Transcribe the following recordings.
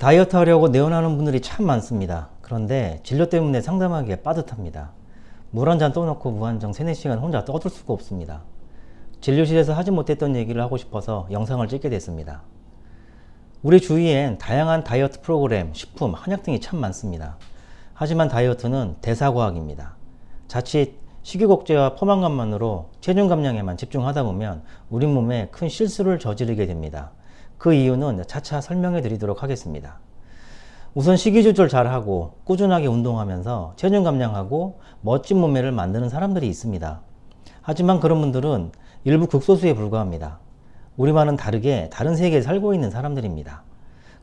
다이어트 하려고 내원하는 분들이 참 많습니다. 그런데 진료 때문에 상담하기에 빠듯합니다. 물 한 잔 떠놓고 무한정 3, 4시간 혼자 떠들 수가 없습니다. 진료실에서 하지 못했던 얘기를 하고 싶어서 영상을 찍게 됐습니다. 우리 주위엔 다양한 다이어트 프로그램, 식품, 한약 등이 참 많습니다. 하지만 다이어트는 대사과학입니다. 자칫 식욕억제와 포만감만으로 체중 감량에만 집중하다 보면 우리 몸에 큰 실수를 저지르게 됩니다. 그 이유는 차차 설명해 드리도록 하겠습니다. 우선 식이 조절 잘하고 꾸준하게 운동하면서 체중 감량하고 멋진 몸매를 만드는 사람들이 있습니다. 하지만 그런 분들은 일부 극소수에 불과합니다. 우리와는 다르게 다른 세계에 살고 있는 사람들입니다.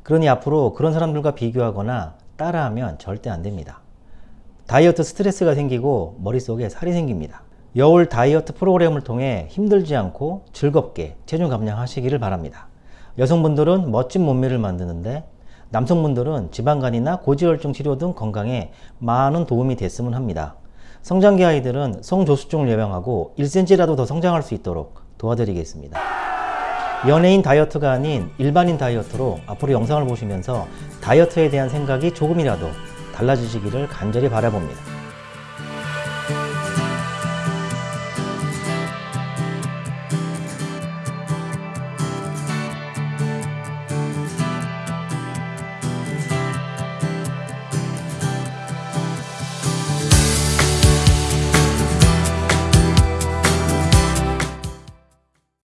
그러니 앞으로 그런 사람들과 비교하거나 따라하면 절대 안 됩니다. 다이어트 스트레스가 생기고 머릿속에 살이 생깁니다. 여울 다이어트 프로그램을 통해 힘들지 않고 즐겁게 체중 감량하시기를 바랍니다. 여성분들은 멋진 몸매를 만드는데 남성분들은 지방간이나 고지혈증 치료 등 건강에 많은 도움이 됐으면 합니다. 성장기 아이들은 성조수증을 예방하고 1cm라도 더 성장할 수 있도록 도와드리겠습니다. 연예인 다이어트가 아닌 일반인 다이어트로 앞으로 영상을 보시면서 다이어트에 대한 생각이 조금이라도 달라지시기를 간절히 바라봅니다.